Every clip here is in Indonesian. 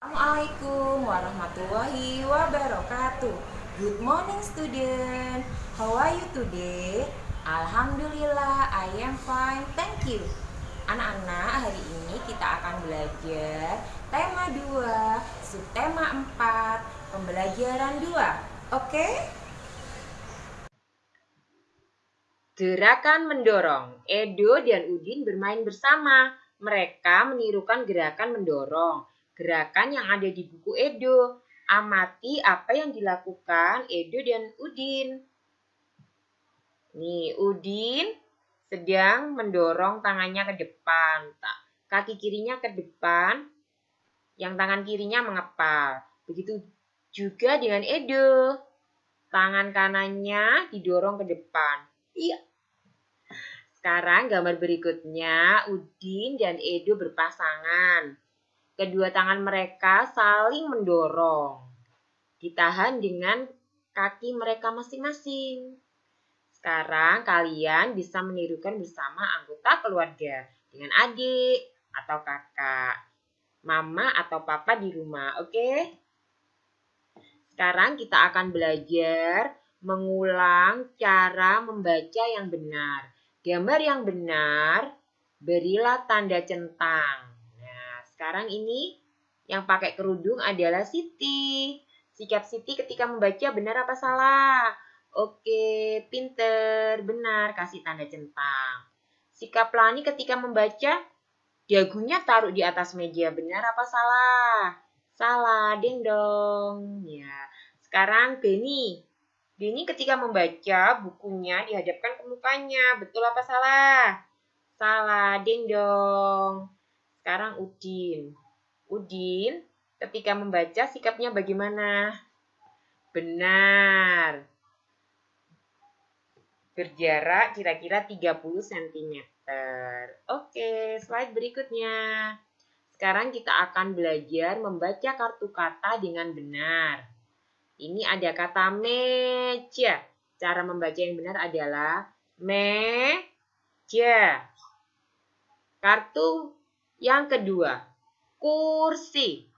Assalamualaikum warahmatullahi wabarakatuh. Good morning student. How are you today? Alhamdulillah, I am fine. Thank you. Anak-anak, hari ini kita akan belajar tema 2, subtema 4, pembelajaran 2. Oke? Gerakan mendorong. Edo dan Udin bermain bersama. Mereka menirukan gerakan mendorong gerakan yang ada di buku Edo. Amati apa yang dilakukan Edo dan Udin. Nih, Udin sedang mendorong tangannya ke depan. Kaki kirinya ke depan, yang tangan kirinya mengepal. Begitu juga dengan Edo. Tangan kanannya didorong ke depan. Iya. Sekarang gambar berikutnya, Udin dan Edo berpasangan. Kedua tangan mereka saling mendorong. Ditahan dengan kaki mereka masing-masing. Sekarang kalian bisa menirukan bersama anggota keluarga dengan adik atau kakak, mama atau papa di rumah, oke? Sekarang kita akan belajar mengulang cara membaca yang benar. Gambar yang benar, berilah tanda centang. Sekarang ini yang pakai kerudung adalah Siti. Sikap Siti ketika membaca benar apa salah? Oke, pinter, benar, kasih tanda centang. Sikap Lani ketika membaca, dagunya taruh di atas meja, benar apa salah? Salah, ding dong. Ya. Sekarang Beni. Beni ketika membaca bukunya dihadapkan ke mukanya, betul apa salah? Salah, ding dong. Sekarang Udin. Udin ketika membaca sikapnya bagaimana? Benar. Berjarak kira-kira 30 cm. Oke, slide berikutnya. Sekarang kita akan belajar membaca kartu kata dengan benar. Ini ada kata meja. Cara membaca yang benar adalah meja. Kartu yang kedua, kursi.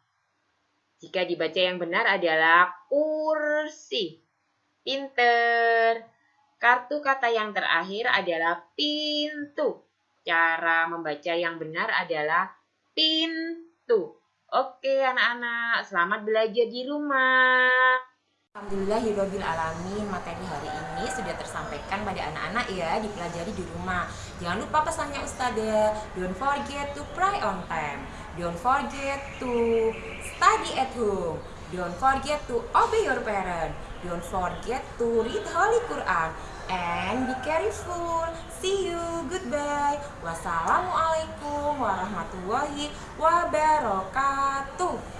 Jika dibaca yang benar adalah kursi. Pinter. Kartu kata yang terakhir adalah pintu. Cara membaca yang benar adalah pintu. Oke anak-anak, selamat belajar di rumah. Alhamdulillahirabbil alamin. Materi hari ini sudah tersampaikan pada anak-anak ya, dipelajari di rumah. Jangan lupa pesannya Ustazah, don't forget to pray on time. Don't forget to study at home. Don't forget to obey your parent. Don't forget to read Holy Quran. And be careful. See you. Goodbye. Wassalamualaikum warahmatullahi wabarakatuh.